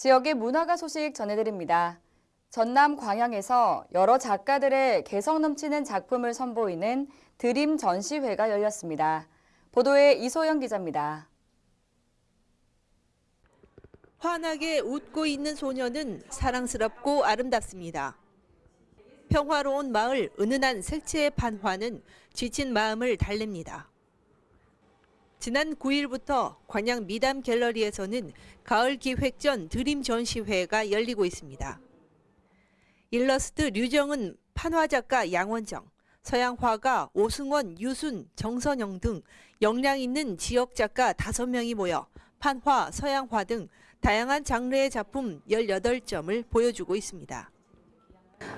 지역의 문화가 소식 전해드립니다. 전남 광양에서 여러 작가들의 개성 넘치는 작품을 선보이는 드림 전시회가 열렸습니다. 보도에 이소영 기자입니다. 환하게 웃고 있는 소녀는 사랑스럽고 아름답습니다. 평화로운 마을 은은한 색채의 판화는 지친 마음을 달랩니다. 지난 9일부터 광양 미담 갤러리에서는 가을 기획전 드림 전시회가 열리고 있습니다. 일러스트 류정은 판화 작가 양원정, 서양 화가 오승원, 유순, 정선영 등 역량 있는 지역 작가 5명이 모여 판화, 서양화 등 다양한 장르의 작품 18점을 보여주고 있습니다.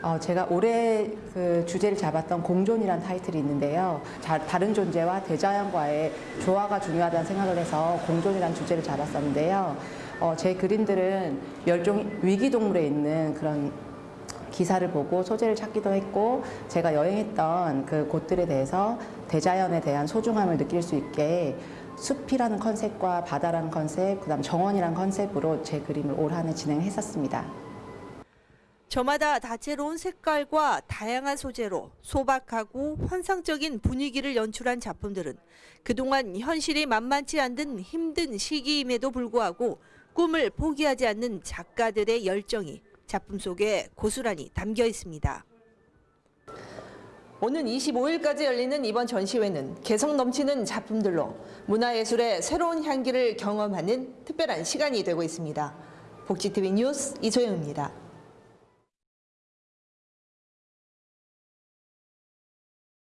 어, 제가 올해 그 주제를 잡았던 공존이란 타이틀이 있는데요. 자, 다른 존재와 대자연과의 조화가 중요하다는 생각을 해서 공존이란 주제를 잡았었는데요. 어, 제 그림들은 멸종 위기 동물에 있는 그런 기사를 보고 소재를 찾기도 했고 제가 여행했던 그 곳들에 대해서 대자연에 대한 소중함을 느낄 수 있게 숲이라는 컨셉과 바다라는 컨셉, 그 다음 정원이라는 컨셉으로 제 그림을 올 한 해 진행했었습니다. 저마다 다채로운 색깔과 다양한 소재로 소박하고 환상적인 분위기를 연출한 작품들은 그동안 현실이 만만치 않은 힘든 시기임에도 불구하고 꿈을 포기하지 않는 작가들의 열정이 작품 속에 고스란히 담겨 있습니다. 오는 25일까지 열리는 이번 전시회는 개성 넘치는 작품들로 문화예술의 새로운 향기를 경험하는 특별한 시간이 되고 있습니다. 복지TV 뉴스 이소영입니다.